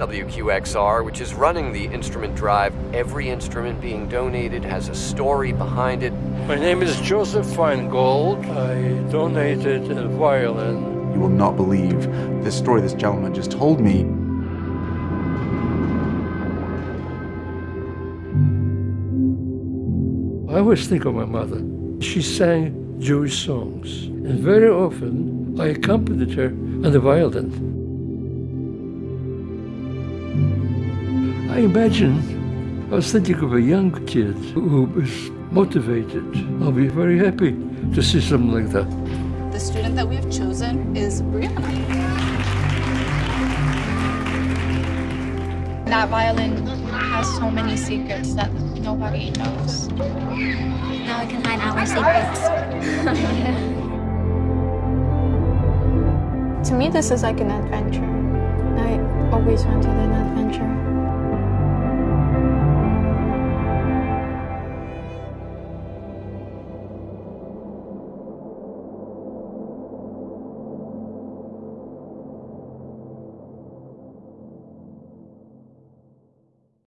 WQXR, which is running the instrument drive. Every instrument being donated has a story behind it. My name is Joseph Feingold. I donated a violin. You will not believe the story this gentleman just told me. I always think of my mother. She sang Jewish songs, and very often I accompanied her on the violin. I imagine I was thinking of a young kid who was motivated. I'll be very happy to see something like that. The student that we have chosen is Brianna. That violin has so many secrets that nobody knows. Now we can find our secrets. to me, this is like an adventure. I always wanted an adventure.